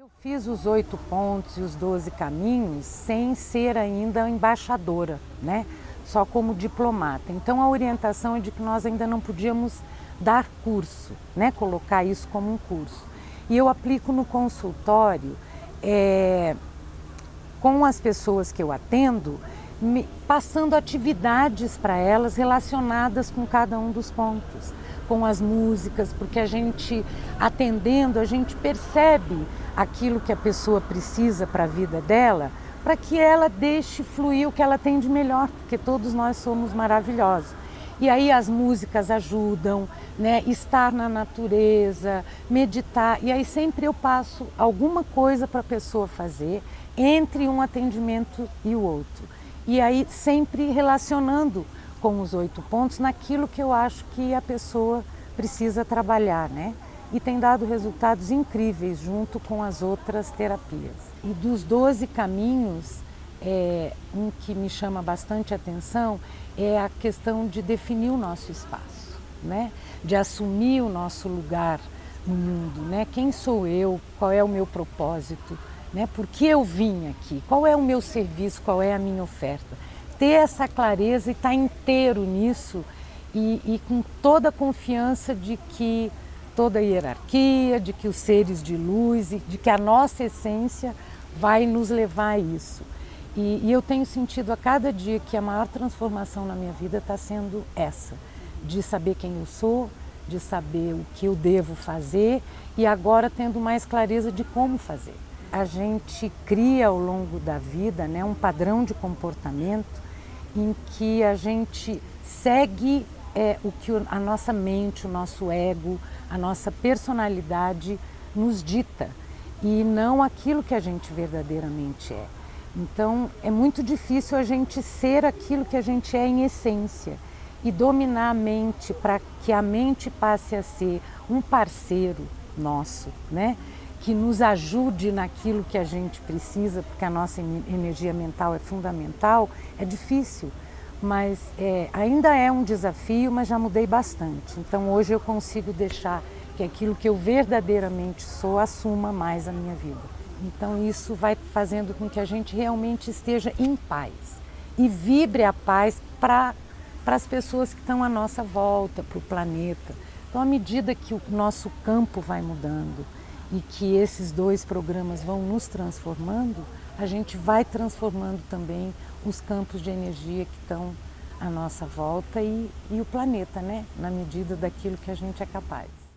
Eu fiz os oito pontos e os doze caminhos sem ser ainda embaixadora, né? só como diplomata. Então a orientação é de que nós ainda não podíamos dar curso, né? colocar isso como um curso. E eu aplico no consultório é, com as pessoas que eu atendo, me, passando atividades para elas relacionadas com cada um dos pontos com as músicas, porque a gente, atendendo, a gente percebe aquilo que a pessoa precisa para a vida dela, para que ela deixe fluir o que ela tem de melhor, porque todos nós somos maravilhosos. E aí as músicas ajudam, né? estar na natureza, meditar. E aí sempre eu passo alguma coisa para a pessoa fazer entre um atendimento e o outro. E aí sempre relacionando com os oito pontos naquilo que eu acho que a pessoa precisa trabalhar, né? E tem dado resultados incríveis junto com as outras terapias. E dos 12 caminhos, é, um que me chama bastante atenção é a questão de definir o nosso espaço, né? De assumir o nosso lugar no mundo, né? Quem sou eu? Qual é o meu propósito? Né? Por que eu vim aqui? Qual é o meu serviço? Qual é a minha oferta? Ter essa clareza e estar tá inteiro nisso e, e com toda a confiança de que toda a hierarquia, de que os seres de luz e de que a nossa essência vai nos levar a isso. E, e, eu tenho sentido a cada dia que a maior transformação na minha vida está sendo essa, de saber quem eu sou, de saber o que eu devo fazer e agora tendo mais clareza de como fazer. A gente cria ao longo da vida né, um padrão de comportamento em que a gente segue é, o que a nossa mente, o nosso ego, a nossa personalidade nos dita e não aquilo que a gente verdadeiramente é. Então é muito difícil a gente ser aquilo que a gente é em essência e dominar a mente para que a mente passe a ser um parceiro nosso, né? Que nos ajude naquilo que a gente precisa, porque a nossa energia mental é fundamental, é difícil, mas é, ainda é um desafio, mas já mudei bastante. Então hoje eu consigo deixar que aquilo que eu verdadeiramente sou assuma mais a minha vida. Então isso vai fazendo com que a gente realmente esteja em paz e vibre a paz para as pessoas que estão à nossa volta, para o planeta. Então à medida que o nosso campo vai mudando, e que esses dois programas vão nos transformando, a gente vai transformando também os campos de energia que estão à nossa volta e, e o planeta, né? na medida daquilo que a gente é capaz.